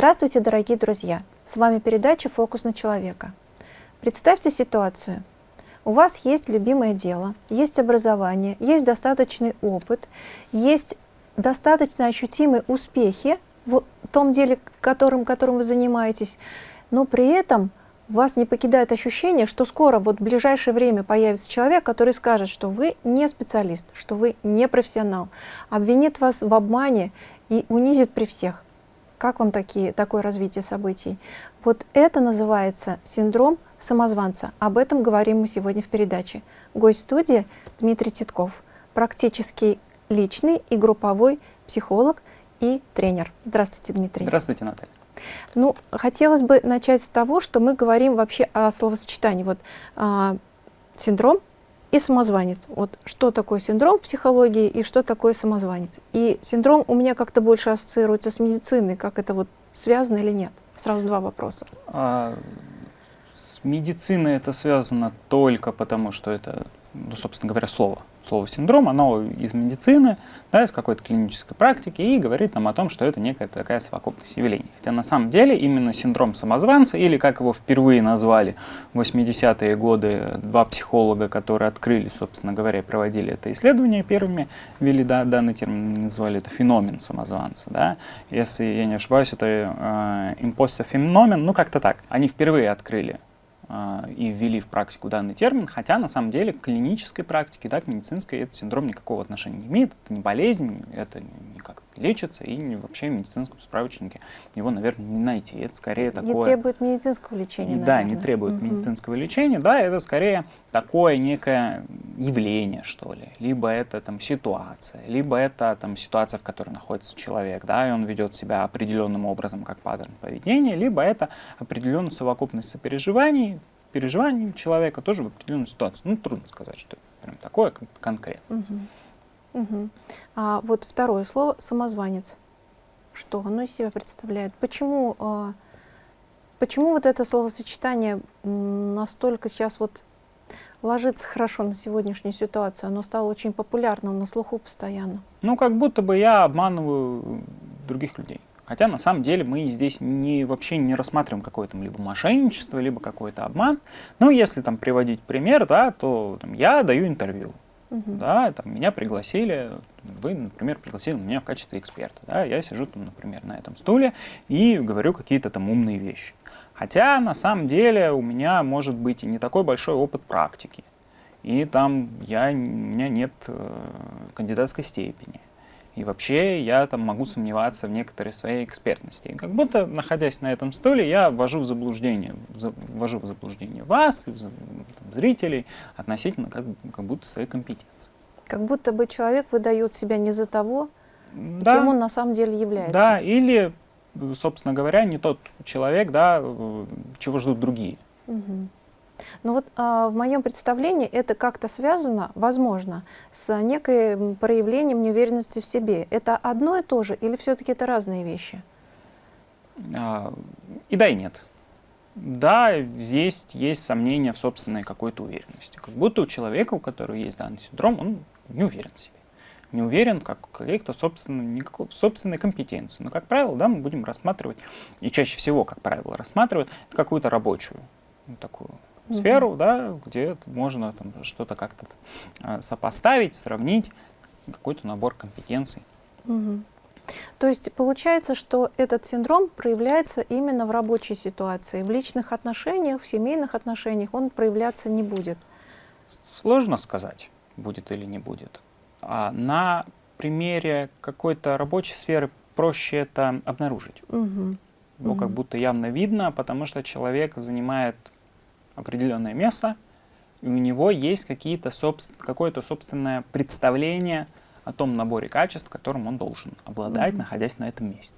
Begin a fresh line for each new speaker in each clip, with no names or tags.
Здравствуйте, дорогие друзья! С вами передача «Фокус на человека». Представьте ситуацию. У вас есть любимое дело, есть образование, есть достаточный опыт, есть достаточно ощутимые успехи в том деле, которым, которым вы занимаетесь, но при этом вас не покидает ощущение, что скоро, вот в ближайшее время появится человек, который скажет, что вы не специалист, что вы не профессионал, обвинит вас в обмане и унизит при всех. Как вам такие, такое развитие событий? Вот это называется синдром самозванца. Об этом говорим мы сегодня в передаче. Гость студии Дмитрий Титков, практически личный и групповой психолог и тренер. Здравствуйте, Дмитрий.
Здравствуйте, Наталья.
Ну, хотелось бы начать с того, что мы говорим вообще о словосочетании. Вот а, синдром и самозванец. Вот что такое синдром психологии и что такое самозванец. И синдром у меня как-то больше ассоциируется с медициной, как это вот связано или нет? Сразу два вопроса. А,
с медициной это связано только потому, что это, ну, собственно говоря, слово слово синдром, оно из медицины, да, из какой-то клинической практики и говорит нам о том, что это некая такая совокупность явлений. Хотя на самом деле именно синдром самозванца, или как его впервые назвали в 80-е годы два психолога, которые открыли, собственно говоря, проводили это исследование первыми, ввели да, данный термин, назвали это феномен самозванца. Да. Если я не ошибаюсь, это э, импостер феномен, ну как-то так. Они впервые открыли и ввели в практику данный термин, хотя на самом деле к клинической практике, да, к медицинской этот синдром никакого отношения не имеет, это не болезнь, это никак лечится, и вообще в медицинском справочнике его, наверное, не найти. Это скорее такое...
Не требует медицинского лечения,
Да, наверное. не требует угу. медицинского лечения, да, это скорее такое некое явление, что ли, либо это там ситуация, либо это там ситуация, в которой находится человек, да, и он ведет себя определенным образом, как паттерн поведения, либо это определенная совокупность сопереживаний, переживаний человека тоже в определенную ситуацию. Ну, трудно сказать, что прям такое конкретно.
Угу. Угу. А вот второе слово «самозванец». Что оно из себя представляет? Почему, э, почему вот это словосочетание настолько сейчас вот ложится хорошо на сегодняшнюю ситуацию. Оно стало очень популярным, на слуху постоянно.
Ну, как будто бы я обманываю других людей. Хотя на самом деле мы здесь не, вообще не рассматриваем какое-то либо мошенничество, либо какой-то обман. Ну, если там приводить пример, да, то там, я даю интервью. Угу. Да, там, меня пригласили, вы, например, пригласили меня в качестве эксперта. Да, я сижу там, например, на этом стуле и говорю какие-то там умные вещи. Хотя на самом деле у меня может быть и не такой большой опыт практики. И там я, у меня нет э, кандидатской степени. И вообще я там могу сомневаться в некоторой своей экспертности. И как будто, находясь на этом стуле, я ввожу в заблуждение, ввожу в заблуждение вас, там, зрителей относительно как, как будто своей компетенции.
Как будто бы человек выдает себя не за того, да, кем он на самом деле является.
Да, или собственно говоря, не тот человек, да, чего ждут другие.
Угу. Ну вот а, в моем представлении это как-то связано, возможно, с некой проявлением неуверенности в себе. Это одно и то же или все-таки это разные вещи?
А, и да, и нет. Да, здесь есть сомнения в собственной какой-то уверенности. Как будто у человека, у которого есть данный синдром, он не уверен в себе не уверен как каких-то собственной, собственной компетенции. Но, как правило, да, мы будем рассматривать, и чаще всего, как правило, рассматривают какую-то рабочую ну, такую -hmm. сферу, да, где можно что-то как-то а, сопоставить, сравнить, какой-то набор компетенций. -hmm.
То есть получается, что этот синдром проявляется именно в рабочей ситуации, в личных отношениях, в семейных отношениях он проявляться не будет?
Сложно сказать, будет или не будет. А на примере какой-то рабочей сферы проще это обнаружить. Угу. Его угу. как будто явно видно, потому что человек занимает определенное место, и у него есть какие-то какое-то собственное представление о том наборе качеств, которым он должен обладать, угу. находясь на этом месте.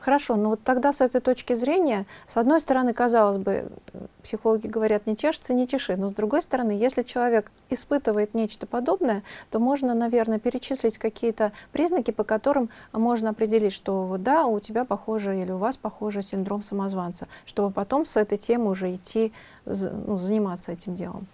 Хорошо, но вот тогда с этой точки зрения, с одной стороны, казалось бы, психологи говорят, не чешется, не чеши, но с другой стороны, если человек испытывает нечто подобное, то можно, наверное, перечислить какие-то признаки, по которым можно определить, что да, у тебя похоже или у вас похоже синдром самозванца, чтобы потом с этой темой уже идти, ну, заниматься этим делом.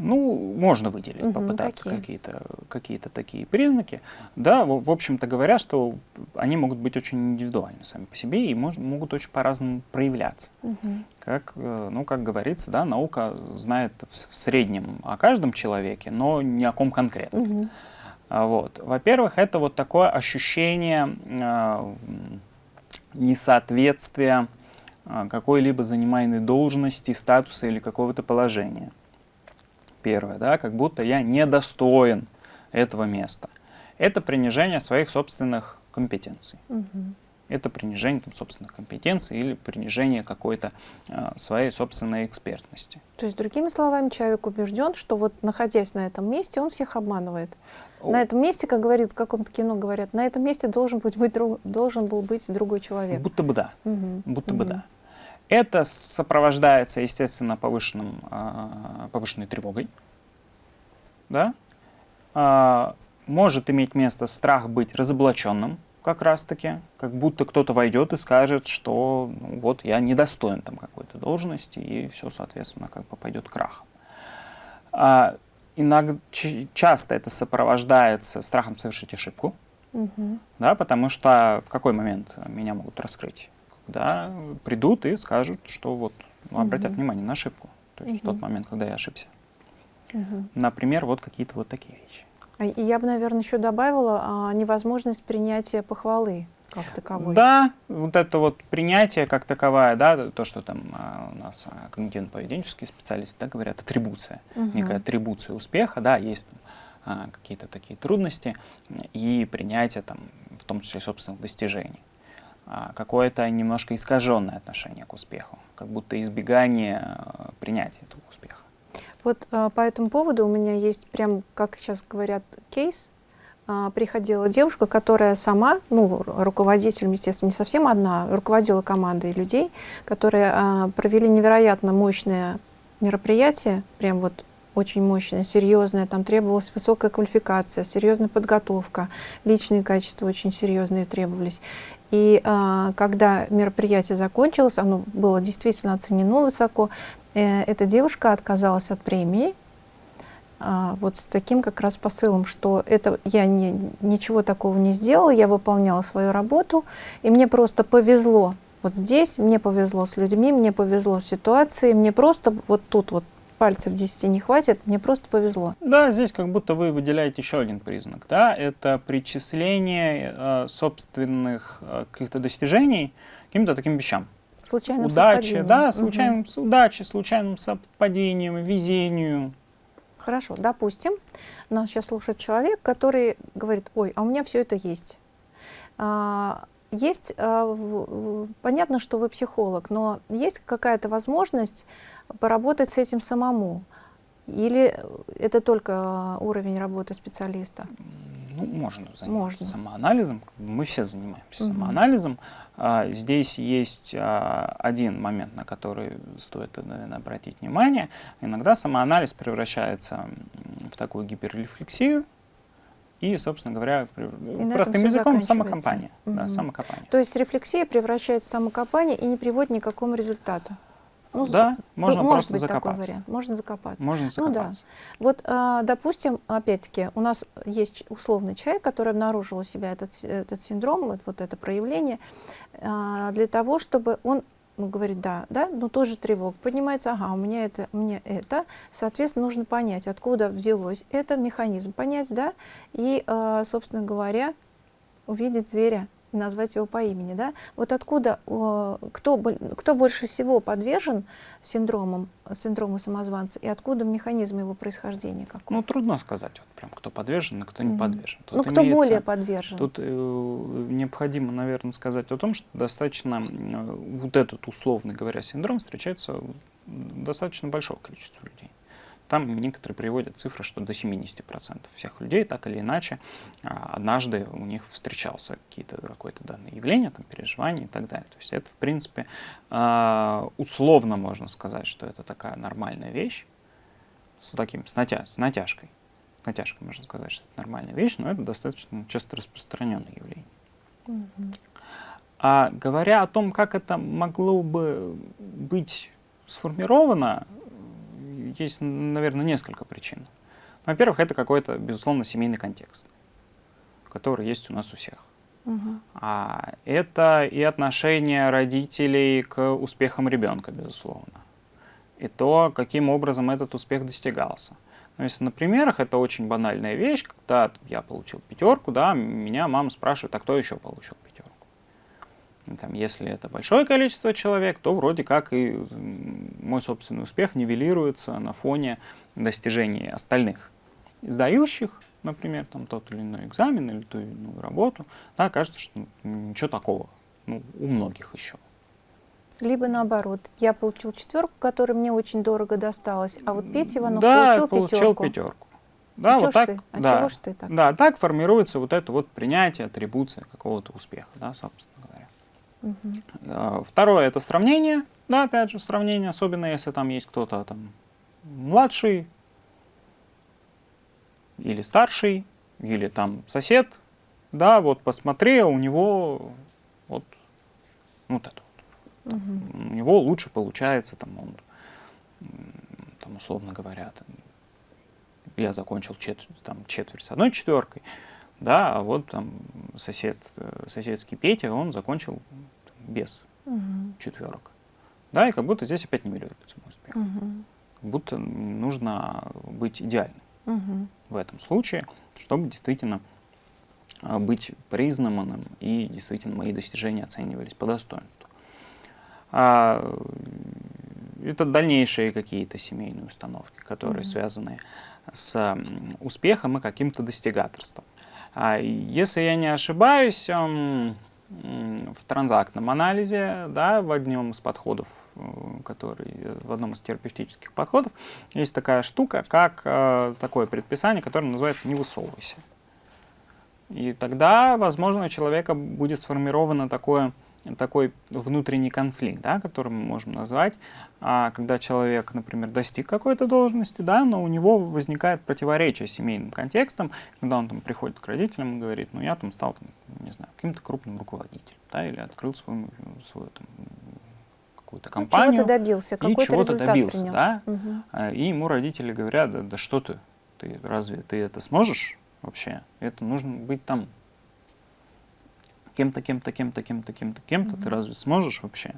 Ну, можно выделить, угу, попытаться какие-то какие такие признаки. Да, в, в общем-то говоря, что они могут быть очень индивидуальны сами по себе и мож, могут очень по-разному проявляться. Угу. Как, э, ну, как говорится, да, наука знает в, в среднем о каждом человеке, но не о ком конкретно. Угу. Вот. Во-первых, это вот такое ощущение э, несоответствия э, какой-либо занимаемой должности, статуса или какого-то положения первое, да, как будто я недостоин этого места. Это принижение своих собственных компетенций. Угу. Это принижение там, собственных компетенций или принижение какой-то э, своей собственной экспертности.
То есть, другими словами, человек убежден, что вот находясь на этом месте, он всех обманывает. О. На этом месте, как говорит в каком-то кино, говорят, на этом месте должен, быть, быть, друг, должен был быть другой человек.
Будто бы да. Угу. Будто угу. бы да. Это сопровождается, естественно, повышенным, а, повышенной тревогой. Да? А, может иметь место страх быть разоблаченным, как раз-таки, как будто кто-то войдет и скажет, что ну, вот я недостоин там какой-то должности, и все, соответственно, как бы пойдет крахом. А, иногда, часто это сопровождается страхом совершить ошибку, угу. да, потому что в какой момент меня могут раскрыть? Да, придут и скажут, что вот ну, обратят угу. внимание на ошибку. То есть угу. в тот момент, когда я ошибся. Угу. Например, вот какие-то вот такие вещи.
А, и я бы, наверное, еще добавила а, невозможность принятия похвалы как таковой.
Да, вот это вот принятие как таковое, да, то, что там а, у нас а, когнитивно-поведенческие специалисты да, говорят, атрибуция, угу. некая атрибуция успеха, да, есть там, а, какие-то такие трудности и принятие там, в том числе собственных достижений. А, какое-то немножко искаженное отношение к успеху, как будто избегание а, принятия этого успеха.
Вот а, по этому поводу у меня есть прям, как сейчас говорят, кейс. Приходила девушка, которая сама, ну, руководителем, естественно, не совсем одна, руководила командой людей, которые провели невероятно мощное мероприятие, прям вот очень мощное, серьезное, там требовалась высокая квалификация, серьезная подготовка, личные качества очень серьезные требовались. И а, когда мероприятие закончилось, оно было действительно оценено высоко, э, эта девушка отказалась от премии, а, вот с таким как раз посылом, что это я не, ничего такого не сделала, я выполняла свою работу, и мне просто повезло вот здесь, мне повезло с людьми, мне повезло с ситуацией, мне просто вот тут вот пальцев 10 не хватит, мне просто повезло.
Да, здесь как будто вы выделяете еще один признак, да, это причисление э, собственных э, каких-то достижений каким-то таким вещам.
Случайным
Удачи, да, случайным, угу. удачи, случайным совпадением, везению.
Хорошо, допустим, нас сейчас слушает человек, который говорит, ой, а у меня все это есть. А, есть, а, понятно, что вы психолог, но есть какая-то возможность поработать с этим самому? Или это только уровень работы специалиста?
Ну, можно заниматься можно. самоанализом. Мы все занимаемся угу. самоанализом. А, здесь есть а, один момент, на который стоит, наверное, обратить внимание. Иногда самоанализ превращается в такую гиперрефлексию, и, собственно говоря, и простым языком самокомпания. Угу. Да, самокопание.
То есть рефлексия превращается в самокопание и не приводит ни к какому результату.
Ну, да, можно может просто быть закопаться. Такой
вариант. Можно закопаться.
Можно закопаться.
Ну, да. Вот, а, допустим, опять-таки, у нас есть условный человек, который обнаружил у себя этот, этот синдром, вот, вот это проявление, а, для того, чтобы он ну, говорит, да, да, но тоже тревога. Поднимается, ага, у меня это, мне это. Соответственно, нужно понять, откуда взялось это, механизм понять, да, и, а, собственно говоря, увидеть зверя назвать его по имени. Да? Вот откуда, кто, кто больше всего подвержен синдромам, синдрому самозванца, и откуда механизм его происхождения? Какой?
Ну, трудно сказать, вот прям, кто подвержен, а кто не подвержен.
Тут ну, кто имеется, более подвержен?
Тут э, необходимо, наверное, сказать о том, что достаточно, э, вот этот, условно говоря, синдром встречается достаточно большого количества людей. Там некоторые приводят цифры, что до 70% всех людей так или иначе а, однажды у них встречался какое-то данное явление, там, переживание и так далее. То есть это, в принципе, а, условно можно сказать, что это такая нормальная вещь с, таким, с, натя с натяжкой. С натяжкой можно сказать, что это нормальная вещь, но это достаточно часто распространенное явление. Mm А говоря о том, как это могло бы быть сформировано, есть, наверное, несколько причин. Во-первых, это какой-то, безусловно, семейный контекст, который есть у нас у всех.
Мгм.
А это и отношение родителей к успехам ребенка, безусловно. И то, каким образом этот успех достигался. Но если на примерах, это очень банальная вещь, когда я получил пятерку, да, меня мама спрашивает, а кто еще получил пятерку? И Там, если это большое количество человек, то вроде как и мой собственный успех нивелируется на фоне достижений остальных сдающих, например, там тот или иной экзамен или ту или иную работу, да, кажется, что ну, ничего такого, ну, у многих еще.
Либо наоборот, я получил четверку, которая мне очень дорого досталась, а вот Петя Иванов
да,
получил,
получил
пятерку.
пятерку. Да,
А
вот так,
ты? А
да,
чего ж ты так?
да, так формируется вот это вот принятие, атрибуция какого-то успеха, да, собственно А, Второе это сравнение, да, опять же, сравнение, особенно если там есть кто-то там младший или старший, или там сосед, да, вот посмотри, у него вот, вот это вот.
Мгм.
у него лучше получается, там, он, там, условно говоря, там, я закончил чет- там, четверть с одной четверкой, да, а вот там сосед, э, соседский Петя, он закончил без
Мгм.
четверок. Да, и как будто здесь опять нивелируется мой успех.
Мгм.
Как будто нужно быть идеальным
Мгм.
в этом случае, чтобы действительно а, быть признанным и действительно мои достижения оценивались по достоинству. А, это дальнейшие какие-то семейные установки, которые
Мгм.
связаны с успехом и каким-то достигаторством. А, Если я не ошибаюсь, м, м, в транзактном анализе, да, в одном из подходов, э, который, э, в одном из терапевтических подходов, есть такая штука, как э, такое предписание, которое называется «не высовывайся». И тогда, возможно, у человека будет сформировано такое, такой внутренний конфликт, да, который мы можем назвать, а, когда человек, например, достиг какой-то должности, да, но у него возникает противоречие с семейным контекстом, когда он там приходит к родителям и говорит, ну я там стал, там, не знаю, каким-то крупным руководителем, да, или открыл свою, свою там, какую-то
Ну,
компанию.
чего-то добился, какой-то результат
добился,
принес.
да? А, И ему родители говорят, да, да что ты, ты разве ты это сможешь вообще? Это нужно быть там кем-то, кем-то, кем-то, кем-то, кем-то, кем-то. Ты
Мгм.
разве сможешь вообще?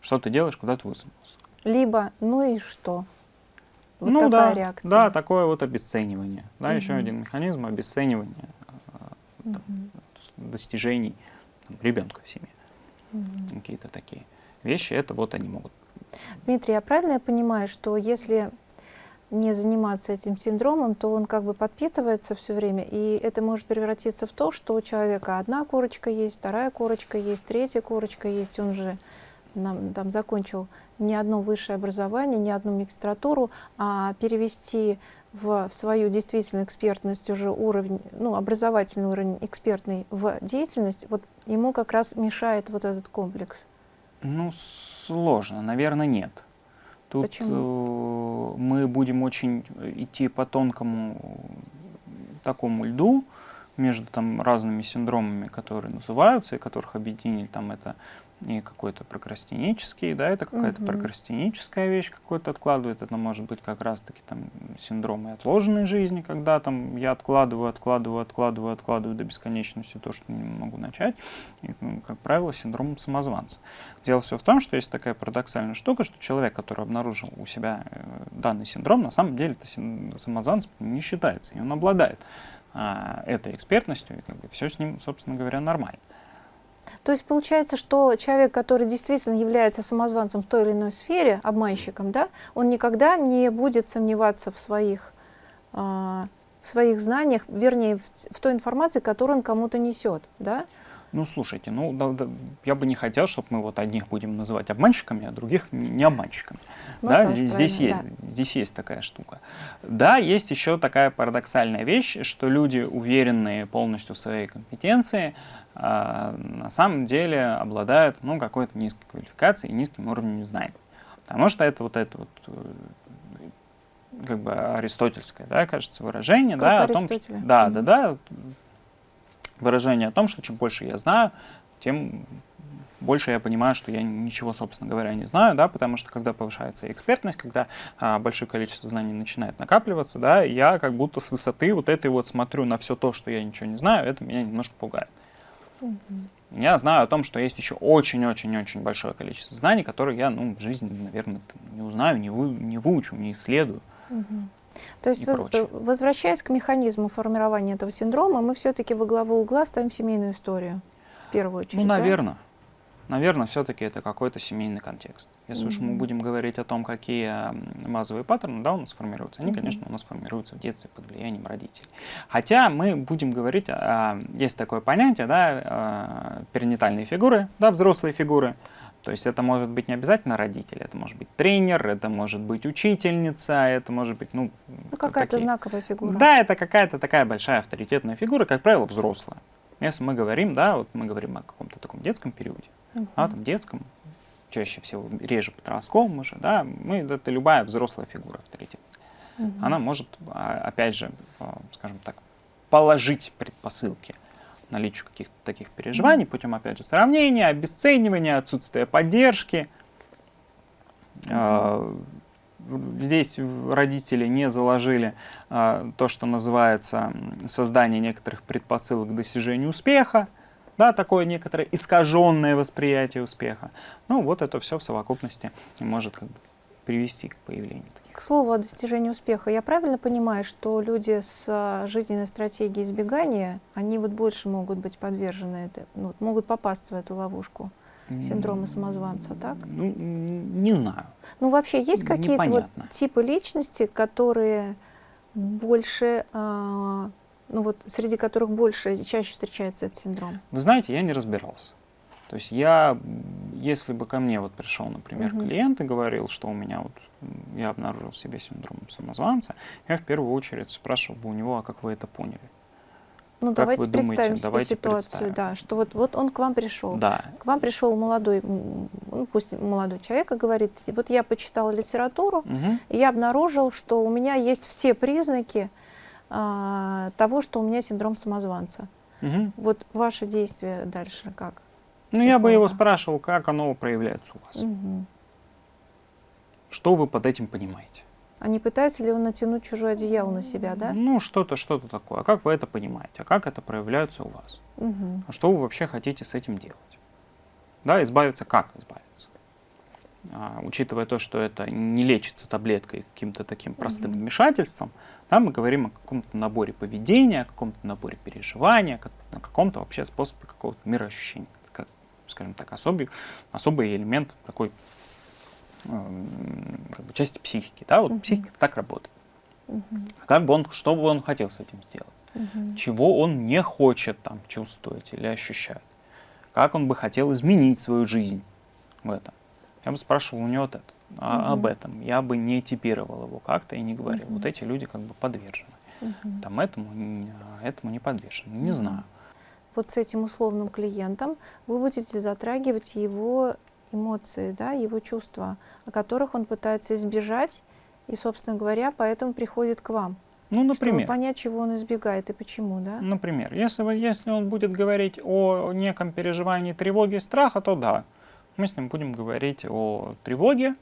Что ты делаешь, куда ты высунулся?
Либо, ну и что? Вот
ну да,
реакция.
да, такое вот обесценивание. Да, еще
Мгм.
один механизм обесценивания а, там, с- достижений там, ребенка в семье.
Мгм.
Какие-то такие вещи, это вот они могут.
Дмитрий, я правильно я понимаю, что если не заниматься этим синдромом, то он как бы подпитывается все время, и это может превратиться в то, что у человека одна корочка есть, вторая корочка есть, третья корочка есть, он же нам, там закончил не одно высшее образование, не одну магистратуру, а перевести в, в свою действительно экспертность уже уровень, ну, образовательный уровень экспертный в деятельность, вот ему как раз мешает вот этот комплекс.
Ну, сложно, наверное, нет. Тут
Почему?
э, мы будем очень идти по тонкому такому льду между там разными синдромами, которые называются, и которых объединили там это и какой-то прокрастинический, да, это какая-то
Мгм.
прокрастиническая вещь какой-то откладывает, это может быть как раз-таки там синдромы отложенной жизни, когда там я откладываю, откладываю, откладываю, откладываю до бесконечности то, что не могу начать, и, ну, как правило, синдром самозванца. Дело все в том, что есть такая парадоксальная штука, что человек, который обнаружил у себя э, данный синдром, на самом деле это самозванцем не считается, и он обладает а, этой экспертностью, и как бы все с ним, собственно говоря, нормально.
То есть получается, что человек, который действительно является самозванцем в той или иной сфере, обманщиком, да, он никогда не будет сомневаться в своих, а, в своих знаниях, вернее, в, в той информации, которую он кому-то несет, да?
Ну, слушайте, ну, да- да, я бы не хотел, чтобы мы вот одних будем называть обманщиками, а других не обманщиками.
Ну,
да, здесь, здесь есть,
правильно,
здесь есть такая штука. Да, есть еще такая парадоксальная вещь, что люди, уверенные полностью в своей компетенции, а, на самом деле обладают ну, какой-то низкой квалификацией и низким уровнем знаний. Потому что это вот это вот э, как бы аристотельское, да, кажется, выражение,
Как
да, о том, что, да, да, да, выражение о том, что чем больше я знаю, тем больше я понимаю, что я ничего, собственно говоря, не знаю, да, потому что когда повышается экспертность, когда а, большое количество знаний начинает накапливаться, да, я как будто с высоты вот этой вот смотрю на все то, что я ничего не знаю, это меня немножко пугает. Угу. Я знаю о том, что есть еще очень-очень-очень большое количество знаний, которые я, ну, в жизни, наверное, не узнаю, не, вы, не выучу, не исследую.
Угу. То есть, воз, возвращаясь к механизму формирования этого синдрома, мы все-таки во главу угла ставим семейную историю, в первую очередь.
Ну, наверное. Да? Наверное, все-таки это какой-то семейный контекст. Если mm-hmm. уж мы будем говорить о том, какие базовые паттерны да, у нас формируются, они, конечно, у нас формируются в детстве под влиянием родителей. Хотя мы будем говорить, о, есть такое понятие, да, перинатальные фигуры, да, взрослые фигуры. То есть это может быть не обязательно родитель, это может быть тренер, это может быть учительница, это может быть, ну...
Ну, какая-то знаковая фигура.
Да, это какая-то такая большая авторитетная фигура, как правило, взрослая. Если мы говорим, да, вот мы говорим о каком-то таком детском периоде, а там детском, чаще всего реже подростковом уже, да, мы, это любая взрослая фигура авторитетная. Uh -huh. Она может, а, опять же, а, скажем так, положить предпосылки наличию каких-то таких переживаний путем, опять же, сравнения, обесценивания, отсутствия поддержки. Uh-huh. Здесь родители не заложили то, что называется создание некоторых предпосылок к достижению успеха, да, такое некоторое искаженное восприятие успеха. Ну, вот это все в совокупности может как бы, привести к появлению.
К слову о достижении успеха, я правильно понимаю, что люди с а, жизненной стратегией избегания, они вот больше могут быть подвержены, это, ну, могут попасть в эту ловушку синдрома самозванца, так?
Ну, не знаю.
Ну, вообще, есть какие-то вот типы личности, которые больше, э, ну вот, среди которых больше, чаще встречается этот синдром?
Вы знаете, я не разбирался. То есть я, если бы ко мне вот пришел, например, угу. клиент и говорил, что у меня вот, я обнаружил в себе синдром самозванца, я в первую очередь спрашивал бы у него, а как вы это поняли?
Ну, как давайте вы представим думаете? себе давайте ситуацию, представим. да, что вот, вот он к вам пришел.
Да.
К вам пришел молодой, ну, пусть молодой человек и говорит, вот я почитал литературу, угу. и я обнаружил, что у меня есть все признаки а, того, что у меня синдром самозванца. Угу. Вот ваше действие дальше как?
Ну, я бы его спрашивал, как оно проявляется у вас. Угу. Что вы под этим понимаете?
А не пытается ли он натянуть чужое одеяло на себя, да?
Ну, что-то, что-то такое. А как вы это понимаете? А как это проявляется у вас? Угу. А что вы вообще хотите с этим делать? Да, избавиться как избавиться? А, учитывая то, что это не лечится таблеткой каким-то таким простым вмешательством, да, мы говорим о каком-то наборе поведения, о каком-то наборе переживания, о каком-то вообще способе какого-то мироощущения. Как, скажем так, особый, особый элемент такой Эм, как бы, части психики. Да? Вот психика так работает. Угу. Как бы он, что бы он хотел с этим сделать? Чего он не хочет там чувствовать или ощущать? Как он бы хотел изменить свою жизнь в этом? Я бы спрашивал у него вот это, а, угу. об этом. Я бы не типировал его как-то и не говорил. Угу. Вот эти люди как бы подвержены. Угу. Там этому, этому не подвержены. Не угу. знаю.
Вот с этим условным клиентом вы будете затрагивать его эмоции, да, его чувства, о которых он пытается избежать, и, собственно говоря, поэтому приходит к вам.
Ну, например.
Чтобы понять, чего он избегает и почему, да?
Например, если, если он будет говорить о неком переживании тревоги и страха, то да, мы с ним будем говорить о тревоге,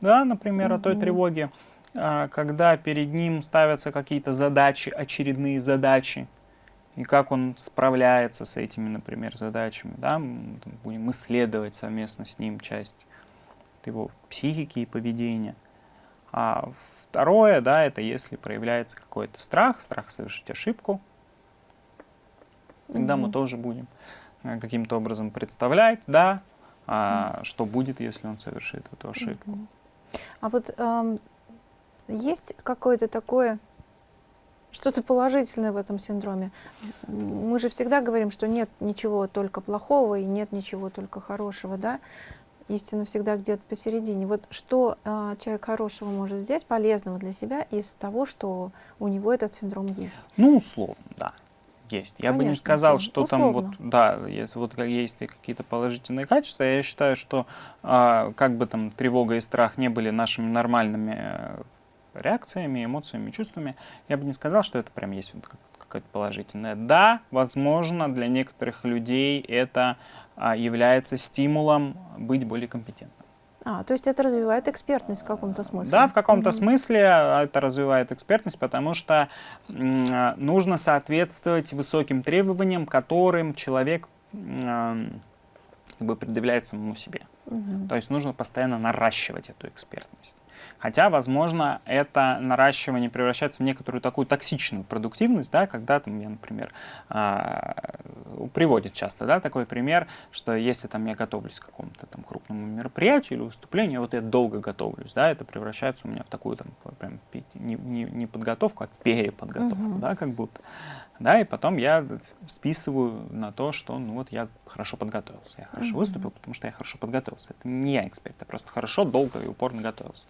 да, например, угу. о той тревоге, а, когда перед ним ставятся какие-то задачи, очередные задачи, и как он справляется с этими, например, задачами. Да? Мы будем исследовать совместно с ним часть его психики и поведения. А второе, да, это если проявляется какой-то страх, страх совершить ошибку, тогда мы тоже будем э, каким-то образом представлять, да, а, что будет, если он совершит эту ошибку.
А вот эм, есть какое-то такое что-то положительное в этом синдроме. Мы же всегда говорим, что нет ничего только плохого и нет ничего только хорошего, да? Истина всегда где-то посередине. Вот что э, человек хорошего может взять, полезного для себя, из того, что у него этот синдром есть?
Ну, условно, да. Есть. Я Конечно, бы не сказал, что условно. там вот, да, есть, вот есть какие-то положительные качества. Я считаю, что э, как бы там тревога и страх не были нашими нормальными реакциями, эмоциями, чувствами, я бы не сказал, что это прям есть какое-то положительное. Да, возможно, для некоторых людей это а, является стимулом быть более компетентным.
А, то есть это развивает экспертность в каком-то смысле?
Да, в каком-то mm -hmm. смысле это развивает экспертность, потому что нужно соответствовать высоким требованиям, которым человек как бы предъявляет самому себе. Угу. То есть нужно постоянно наращивать эту экспертность. Хотя, возможно, это наращивание превращается в некоторую такую токсичную продуктивность, да, когда там, я, например, а, приводит часто да, такой пример, что если там я готовлюсь к какому-то там крупному мероприятию или выступлению, вот я долго готовлюсь, да, это превращается у меня в такую там прям не, не, не подготовку, а переподготовку, угу. да, как будто. Да, и потом я списываю на то, что ну вот я хорошо подготовился, я хорошо mm -hmm. выступил, потому что я хорошо подготовился. Это не я эксперт, я просто хорошо, долго и упорно готовился.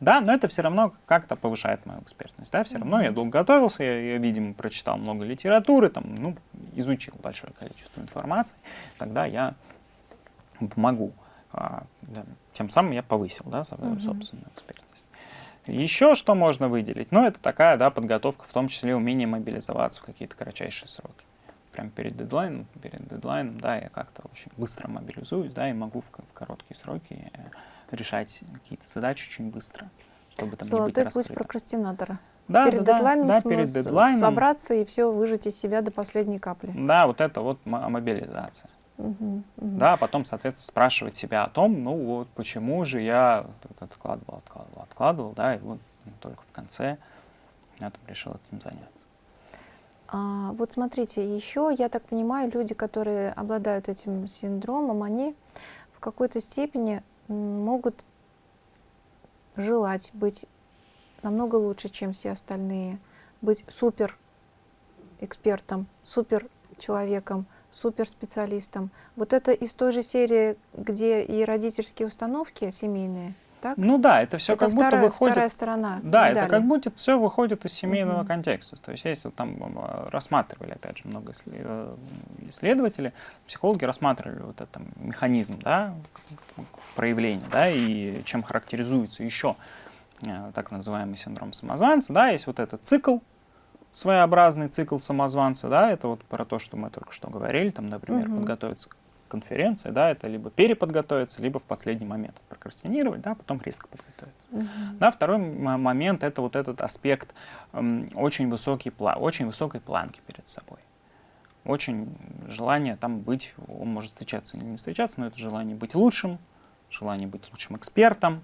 Да, но это все равно как-то повышает мою экспертность. Да, все mm -hmm. равно я долго готовился, я, я, видимо, прочитал много литературы, там, ну, изучил большое количество информации, тогда я могу, а, да, тем самым я повысил да, свою mm -hmm. собственную экспертность. Еще что можно выделить? Ну, это такая да, подготовка, в том числе умение мобилизоваться в какие-то кратчайшие сроки. Прям перед дедлайном, перед дедлайном, да, я как-то очень быстро мобилизуюсь, да, и могу в, в короткие сроки э, решать какие-то задачи очень быстро,
чтобы там Золотой не быть путь прокрастинатора.
Да, перед да, дедлайном, да, перед дедлайном.
собраться и все выжать из себя до последней капли.
Да, вот это вот мобилизация. Угу, угу. Да, потом, соответственно, спрашивать себя о том, ну вот почему же я откладывал, откладывал, откладывал, да, и вот только в конце я там решил этим заняться.
А, вот смотрите, еще, я так понимаю, люди, которые обладают этим синдромом, они в какой-то степени могут желать быть намного лучше, чем все остальные, быть супер экспертом, супер человеком, суперспециалистом. Вот это из той же серии, где и родительские установки семейные, так?
Ну да, это все это как вторая, будто выходит...
Вторая сторона
Да, медали. это как будто все выходит из семейного угу. контекста. То есть если там рассматривали, опять же, много э, исследователей, психологи рассматривали вот этот механизм да, проявления, да, и чем характеризуется еще э, так называемый синдром самозванца, да, есть вот этот цикл, своеобразный цикл самозванца, да, это вот про то, что мы только что говорили, там, например, угу. подготовиться к конференции, да, это либо переподготовиться, либо в последний момент прокрастинировать, да, потом резко подготовиться. Угу. Да, второй момент это вот этот аспект эм, очень, высокий, очень высокой планки перед собой. Очень желание там быть, он может встречаться или не встречаться, но это желание быть лучшим, желание быть лучшим экспертом,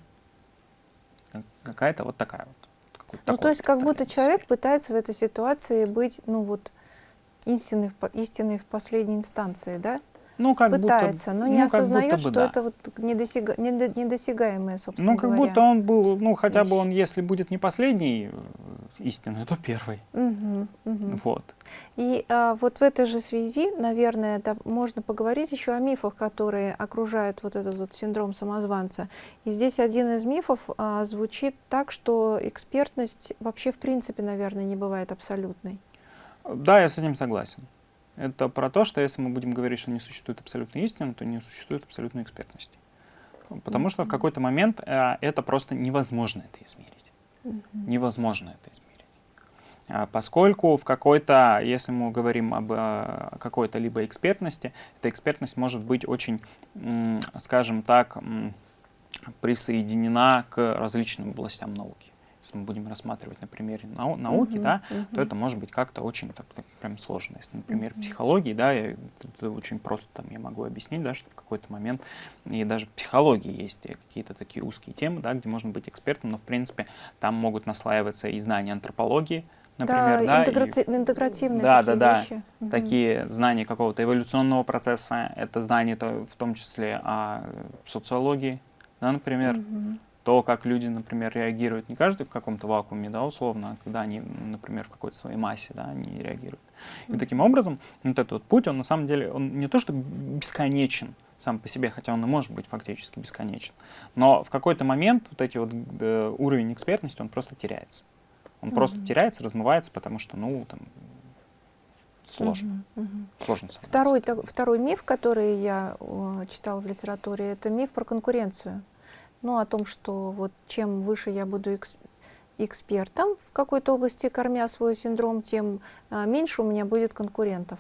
какая-то вот такая вот
ну, то есть как будто человек пытается в этой ситуации быть, ну вот, истинной, истинной в последней инстанции, да?
Ну, как
Пытается,
будто,
но не ну, осознает, бы, что да. это вот недосяга, недосягаемое, собственно
Ну, как
говоря.
будто он был, ну, хотя вещь. бы он, если будет не последний истинный, то первый.
Угу, угу.
Вот.
И а, вот в этой же связи, наверное, да, можно поговорить еще о мифах, которые окружают вот этот вот синдром самозванца. И здесь один из мифов а, звучит так, что экспертность вообще в принципе, наверное, не бывает абсолютной.
Да, я с этим согласен. Это про то, что если мы будем говорить, что не существует абсолютной истины, то не существует абсолютной экспертности. Потому что в какой-то момент э, это просто невозможно это измерить. Невозможно это измерить. А поскольку в какой-то, если мы говорим об э, какой-то либо экспертности, эта экспертность может быть очень, скажем так, присоединена к различным областям науки если мы будем рассматривать на примере нау науки, uh -huh, да, uh -huh. то это может быть как-то очень так, так, прям сложно. Если, например, uh -huh. психологии, да, я, это очень просто там я могу объяснить, да, что в какой-то момент, и даже в психологии есть какие-то такие узкие темы, да, где можно быть экспертом, но в принципе там могут наслаиваться и знания антропологии, например, да,
да интеграти и, интегративные
да, такие да, вещи. Да, угу. такие знания какого-то эволюционного процесса, это знания то, в том числе о социологии, да, например, угу то, как люди, например, реагируют, не каждый в каком-то вакууме, да, условно, а когда они, например, в какой-то своей массе, да, они реагируют. И таким образом, вот этот вот путь, он на самом деле, он не то что бесконечен сам по себе, хотя он и может быть фактически бесконечен, но в какой-то момент вот эти вот э, уровень экспертности, он просто теряется. Он mm -hmm. просто теряется, размывается, потому что, ну, там, сложно. Угу, угу. Сложно
второй, так, второй миф, который я э, читала в литературе, это миф про конкуренцию ну, о том, что вот чем выше я буду экс экспертом в какой-то области, кормя свой синдром, тем а, меньше у меня будет конкурентов.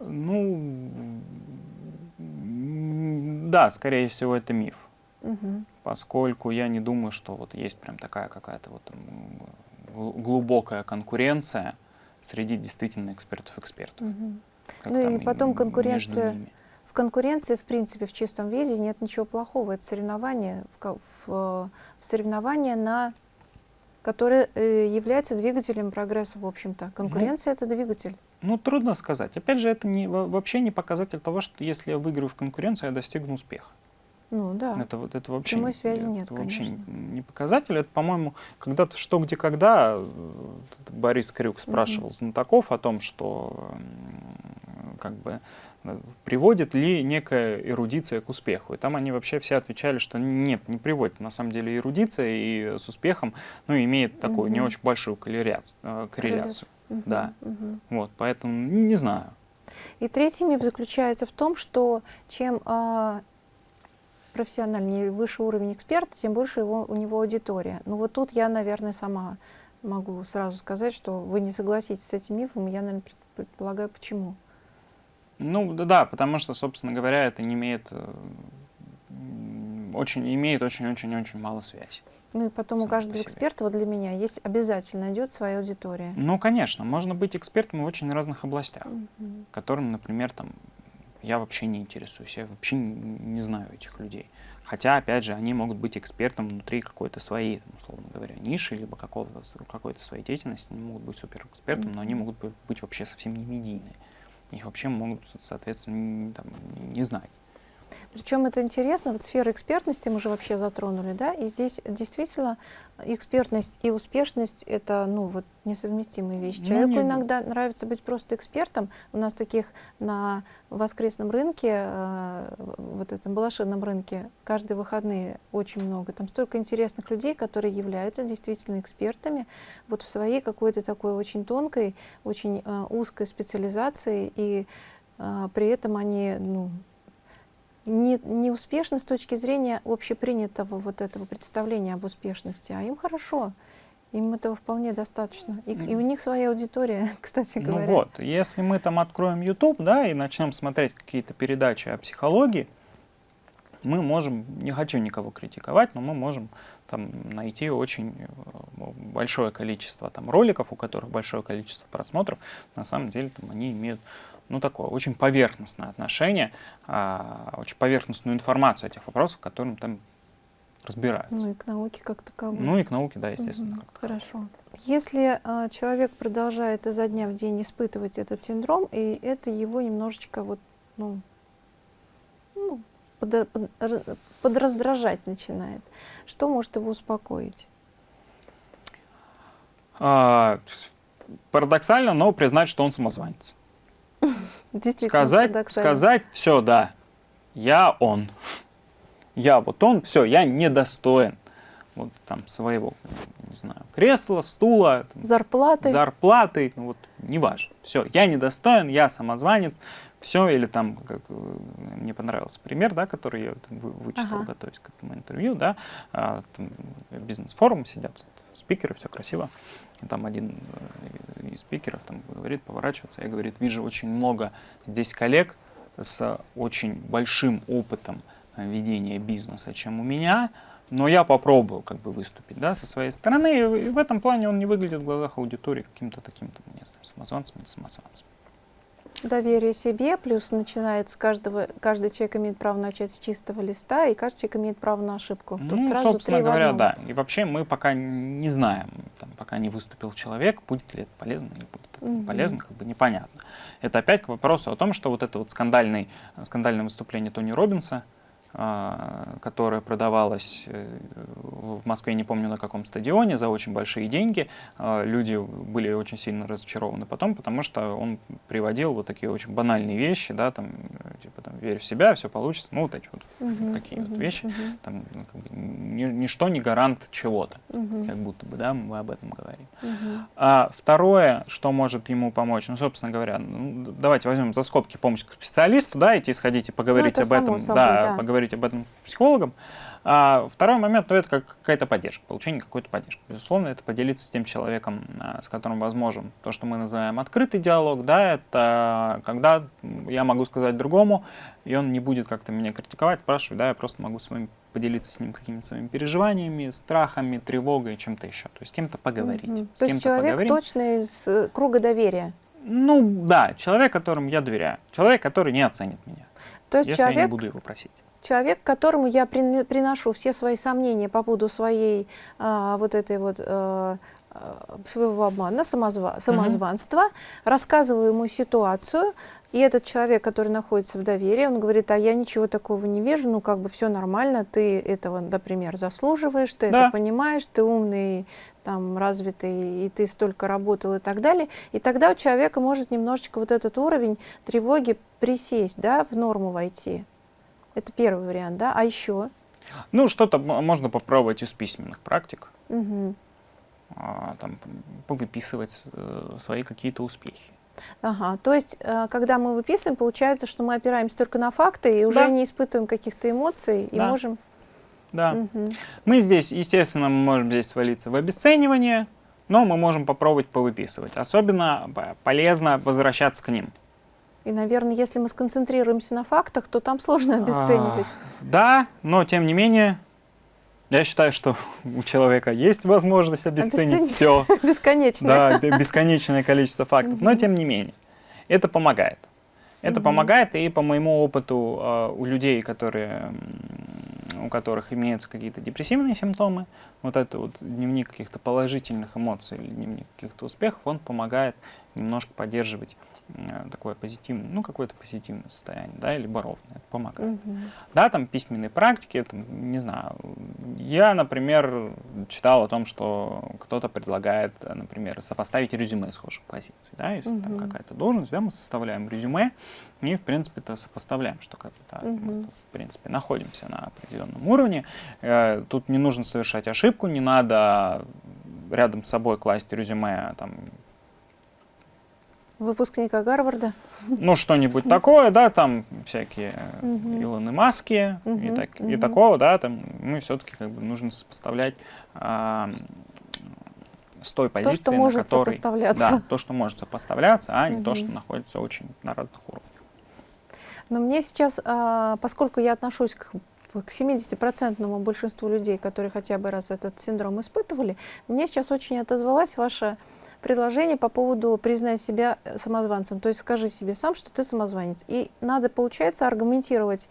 Ну, да, скорее всего, это миф.
Угу.
Поскольку я не думаю, что вот есть прям такая какая-то вот глубокая конкуренция среди действительно экспертов-экспертов.
Угу. Ну и потом конкуренция в конкуренции, в принципе, в чистом виде нет ничего плохого. Это соревнование, в, в, в соревнование на которое э, является двигателем прогресса, в общем-то. Конкуренция ну, — это двигатель.
Ну, трудно сказать. Опять же, это не, вообще не показатель того, что если я выиграю в конкуренцию, я достигну успеха.
Ну да.
Это, вот, это вообще,
Прямой связи
это
нет,
вообще
конечно.
не показатель. Это, по-моему, когда-то что, где, когда Борис Крюк спрашивал угу. знатоков о том, что как бы э, приводит ли некая эрудиция к успеху. И там они вообще все отвечали, что нет, не приводит. На самом деле эрудиция и с успехом ну, имеет такую угу. не очень большую корреляцию. Э, корреляцию. Угу. Да. Угу. Вот, поэтому не знаю.
И третий миф заключается в том, что чем профессиональнее, выше уровень эксперта, тем больше его, у него аудитория. Ну вот тут я, наверное, сама могу сразу сказать, что вы не согласитесь с этим мифом, я, наверное, предполагаю, почему.
Ну да, потому что, собственно говоря, это не имеет э, очень имеет очень-очень-очень мало связи.
Ну и потом у каждого эксперта, вот для меня, есть обязательно идет своя аудитория.
Ну, конечно, можно быть экспертом в очень разных областях, mm -hmm. которым, например, там, я вообще не интересуюсь, я вообще не знаю этих людей. Хотя, опять же, они могут быть экспертом внутри какой-то своей, там, условно говоря, ниши, либо какой-то своей деятельности, они могут быть суперэкспертом, mm -hmm. но они могут быть вообще совсем не медийные их вообще могут, соответственно, не, там, не знать.
Причем это интересно, вот сфера экспертности мы же вообще затронули, да, и здесь действительно экспертность и успешность — это, ну, вот несовместимые вещи. Ну, Человеку ну, иногда нравится быть просто экспертом. У нас таких на воскресном рынке, э, вот этом балашинном рынке, каждые выходные очень много. Там столько интересных людей, которые являются действительно экспертами вот в своей какой-то такой очень тонкой, очень э, узкой специализации, и э, при этом они, ну, не, не успешны с точки зрения общепринятого вот этого представления об успешности, а им хорошо. Им этого вполне достаточно. И, и у них своя аудитория, кстати ну говоря.
Ну вот, если мы там откроем YouTube, да, и начнем смотреть какие-то передачи о психологии, мы можем, не хочу никого критиковать, но мы можем там найти очень э, большое количество там роликов, у которых большое количество просмотров. На самом деле там они имеют ну, такое очень поверхностное отношение, а, очень поверхностную информацию о тех вопросах, которым там разбираются.
Ну и к науке как таковой.
Ну и к науке, да, естественно.
Угу, хорошо. Если а, человек продолжает изо дня в день испытывать этот синдром, и это его немножечко вот, ну, ну под, под, подраздражать начинает, что может его успокоить?
А, парадоксально, но признать, что он самозванец. Сказать, сказать, все, да, я он. Я вот он, все, я недостоин вот там своего, не знаю, кресла, стула,
зарплаты,
зарплаты, ну, вот неважно. Все, я недостоин, я самозванец, все, или там, как, э, мне понравился пример, да, который я там, вычитал, ага. готовясь к этому интервью, да, а, бизнес-форум сидят, спикеры, все красиво, там один э, из спикеров там говорит, поворачиваться, я говорит, вижу очень много здесь коллег с очень большим опытом э, ведения бизнеса, чем у меня, но я попробую как бы выступить да, со своей стороны, и в этом плане он не выглядит в глазах аудитории каким-то таким, там, не знаю, самозванцем или самозванцем.
Доверие себе, плюс начинает с каждого, каждый человек имеет право начать с чистого листа, и каждый человек имеет право на ошибку.
Тут ну, сразу собственно говоря, да. И вообще мы пока не знаем, там, пока не выступил человек, будет ли это полезно или будет это угу. полезно, как бы непонятно. Это опять к вопросу о том, что вот это вот скандальный, скандальное выступление Тони Робинса, которая продавалась э, в Москве, не помню на каком стадионе, за очень большие деньги. А, люди были очень сильно разочарованы потом, потому что он приводил вот такие очень банальные вещи, да, там, типа, там, верь в себя, все получится, ну, вот эти вот угу, такие угу, вот вещи. Угу. Там, ну, как бы, ничто не гарант чего-то, угу. как будто бы, да, мы об этом говорим. Угу. А второе, что может ему помочь, ну, собственно говоря, ну, давайте возьмем за скобки помощь к специалисту, да, идти сходить и поговорить ну, об этом,
собой,
да,
да,
поговорить поговорить об этом с психологом. А второй момент, ну, это как какая-то поддержка, получение какой-то поддержки. Безусловно, это поделиться с тем человеком, а, с которым возможен то, что мы называем открытый диалог, да, это когда я могу сказать другому, и он не будет как-то меня критиковать, спрашивать, да, я просто могу с вами поделиться с ним какими-то своими переживаниями, страхами, тревогой, чем-то еще. То есть с кем-то поговорить.
Мгм.
С
То есть
кем-то
человек
поговорить.
точно из э, круга доверия.
Ну, да, человек, которому я доверяю. Человек, который не оценит меня,
То есть
если я не
человек,
буду его просить.
Человек, которому я прин- приношу все свои сомнения по поводу своей а, вот этой вот а, своего обмана, самозва- самозванства, рассказываю ему ситуацию, и этот человек, который находится в доверии, он говорит, а я ничего такого не вижу, ну как бы все нормально, ты этого, например, заслуживаешь, ты
Да.
это понимаешь, ты умный, там, развитый, и ты столько работал и так далее. И тогда у человека может немножечко вот этот уровень тревоги присесть, да, в норму войти. Это первый вариант, да? А еще?
Ну, что-то можно попробовать из письменных практик.
Мгм.
а, там, повыписывать э, свои какие-то успехи.
Ага, то есть, э, когда мы выписываем, получается, что мы опираемся только на факты и уже
Да.
не испытываем каких-то эмоций и
Да.
можем...
Да.
Мгм.
Мы здесь, естественно, мы можем здесь свалиться в обесценивание, но мы можем попробовать повыписывать. Особенно п- полезно возвращаться к ним.
И, наверное, если мы сконцентрируемся на фактах, то там сложно обесценивать.
А, да, но тем не менее, я считаю, что у человека есть возможность обесценить
Обесценить.
все.
Бесконечно.
Да, бе- бесконечное количество фактов. Но тем не менее, это помогает. Это помогает, и по моему опыту э, у людей, которые, у которых имеются какие-то депрессивные симптомы, вот это вот дневник каких-то положительных эмоций или дневник каких-то успехов, он помогает немножко поддерживать такое позитивное, ну, какое-то позитивное состояние, да, или ровное, это помогает.
Мгм.
Да, там письменные практики, там, не знаю. Я, например, читал о том, что кто-то предлагает, э, например, сопоставить резюме схожих позиций. Да, если там
Мгм.
какая-то должность, да, мы составляем резюме и, в принципе, это сопоставляем, что как бы, да, мы,
Мгм.
в принципе, находимся на определенном уровне. Э, Тут не нужно совершать ошибку, не надо рядом с собой класть резюме там,
Выпускника Гарварда.
ну, что-нибудь такое, да, там всякие
Мгм.
Илоны Маски и,
Мгм,
так, и
мгм.
такого, да, там мы все-таки как бы нужно сопоставлять а, с той позиции,
что
на
может
которой... Да, то, что может сопоставляться, а не то, что находится очень на разных уровнях.
Но мне сейчас, а, поскольку я отношусь к к 70% большинству людей, которые хотя бы раз этот синдром испытывали, мне сейчас очень отозвалось ваше предложение по поводу признать себя э, самозванцем. То есть скажи себе сам, что ты самозванец. И надо, получается, аргументировать,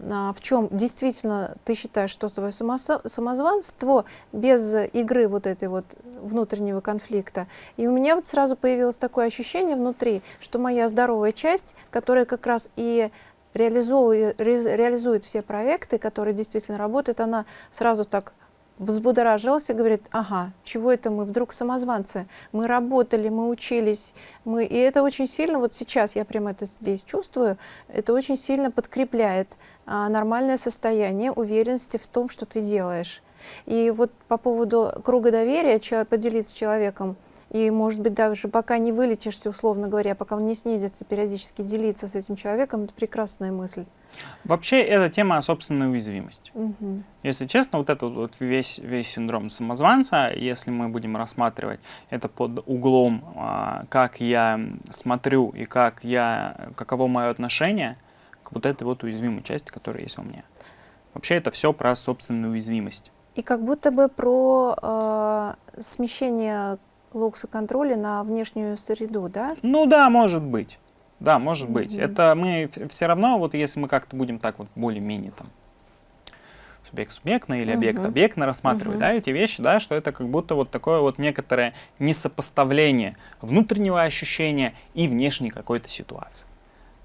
а, в чем действительно ты считаешь, что твое самозванство без игры вот этой вот внутреннего конфликта. И у меня вот сразу появилось такое ощущение внутри, что моя здоровая часть, которая как раз и реализовывает, ре- реализует все проекты, которые действительно работают, она сразу так взбудоражилась и говорит, ага, чего это мы вдруг самозванцы? Мы работали, мы учились, мы... и это очень сильно, вот сейчас я прямо это здесь чувствую, это очень сильно подкрепляет а, нормальное состояние уверенности в том, что ты делаешь. И вот по поводу круга доверия, поделиться с человеком, и, может быть, даже пока не вылечишься, условно говоря, пока он не снизится, периодически делиться с этим человеком, это прекрасная мысль.
Вообще, это тема о собственной уязвимости.
Мгм.
Если честно, вот этот вот весь, весь синдром самозванца, если мы будем рассматривать это под углом, а, как я смотрю и как я, каково мое отношение к вот этой вот уязвимой части, которая есть у меня. Вообще это все про собственную уязвимость.
И как будто бы про э, смещение локса контроля на внешнюю среду, да?
Ну да, может быть. Да, может быть.
Мгм.
Это мы все равно, вот если мы как-то будем так вот более-менее там субъект-субъектно или объект-объектно рассматривать,
Мгм.
да, эти вещи, да, что это как будто вот такое вот некоторое несопоставление внутреннего ощущения и внешней какой-то ситуации.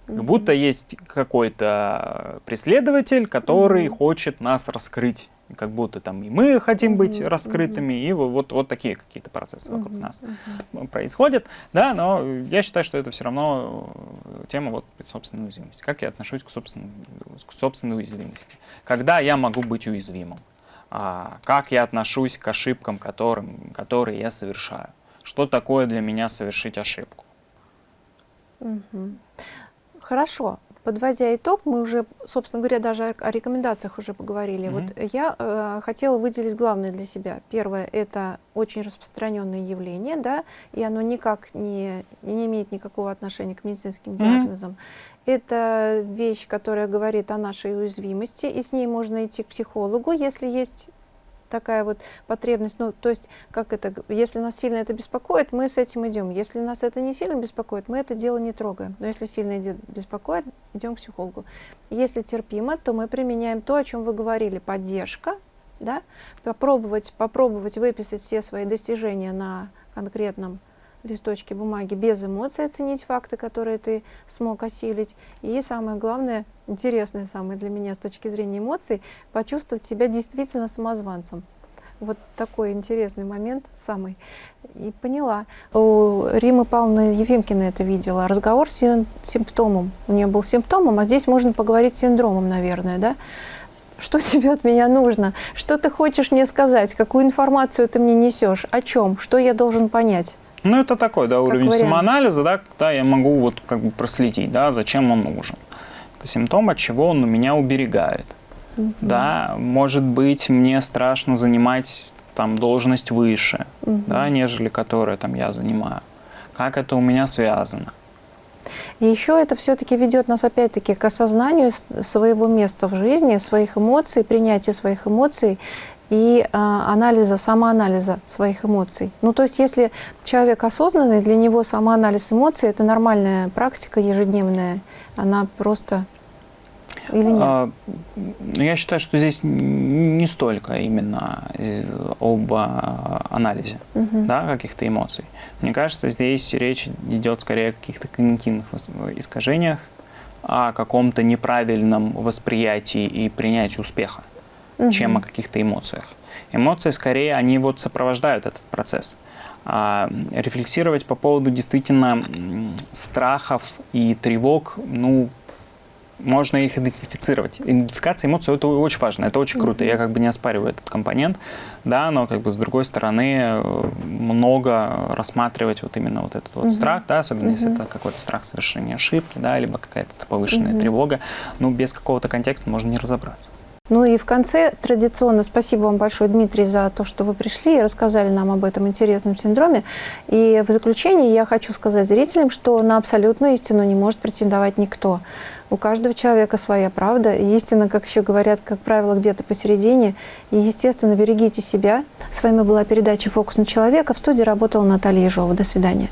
Как будто есть какой-то преследователь, который
Мгм.
хочет нас раскрыть. Как будто там и мы хотим быть
Мгм,
раскрытыми, и вот, вот, такие какие-то процессы вокруг
Мгм,
нас
мгм.
происходит, да, но я считаю, что это все равно э, тема вот собственной уязвимости. Как я отношусь к собственной, к собственной уязвимости? Когда я могу быть уязвимым? А, как я отношусь к ошибкам, которым, которые я совершаю? Что такое для меня совершить ошибку?
Мгм. Хорошо. Подводя итог, мы уже, собственно говоря, даже о рекомендациях уже поговорили. Mm-hmm. Вот я э, хотела выделить главное для себя. Первое – это очень распространенное явление, да, и оно никак не, не имеет никакого отношения к медицинским диагнозам. Mm-hmm. Это вещь, которая говорит о нашей уязвимости, и с ней можно идти к психологу, если есть такая вот потребность, ну, то есть, как это, если нас сильно это беспокоит, мы с этим идем. Если нас это не сильно беспокоит, мы это дело не трогаем. Но если сильно беспокоит, идем к психологу. Если терпимо, то мы применяем то, о чем вы говорили, поддержка, да, попробовать, попробовать выписать все свои достижения на конкретном листочке бумаги без эмоций оценить факты, которые ты смог осилить. И самое главное, интересное самое для меня с точки зрения эмоций, почувствовать себя действительно самозванцем. Вот такой интересный момент самый. И поняла. У Римы Павловны Ефимкина это видела. Разговор с симптомом. У нее был симптомом, а здесь можно поговорить с синдромом, наверное, да? Что тебе от меня нужно? Что ты хочешь мне сказать? Какую информацию ты мне несешь? О чем? Что я должен понять?
Ну, это такой, да, уровень вариант. самоанализа, да, когда я могу вот как бы проследить, да, зачем он нужен. Это симптом, от чего он меня уберегает. Угу. Да, может быть, мне страшно занимать там должность выше, угу. да, нежели которая там я занимаю. Как это у меня связано?
И еще это все-таки ведет нас опять-таки к осознанию своего места в жизни, своих эмоций, принятия своих эмоций и а, анализа, самоанализа своих эмоций. Ну, то есть, если человек осознанный, для него самоанализ эмоций – это нормальная практика ежедневная, она просто или нет? А,
ну, я считаю, что здесь не столько именно э, об а, анализе угу. да, каких-то эмоций. Мне кажется, здесь речь идет скорее о каких-то когнитивных искажениях, о каком-то неправильном восприятии и принятии успеха угу. чем о каких-то эмоциях. Эмоции, скорее, они вот сопровождают этот процесс. А рефлексировать по поводу действительно страхов и тревог, ну, можно их идентифицировать. Идентификация эмоций это очень важно, это очень круто. Я как бы не оспариваю этот компонент, да, но как бы с другой стороны э, много рассматривать вот именно вот этот вот угу. страх, да, особенно угу. если это какой-то страх совершения ошибки, да, либо какая-то повышенная угу. тревога, ну без какого-то контекста можно не разобраться.
Ну и в конце традиционно спасибо вам большое, Дмитрий, за то, что вы пришли и рассказали нам об этом интересном синдроме. И в заключение я хочу сказать зрителям, что на абсолютную истину не может претендовать никто. У каждого человека своя правда. Истина, как еще говорят, как правило, где-то посередине. И, естественно, берегите себя. С вами была передача «Фокус на человека». В студии работала Наталья Ежова. До свидания.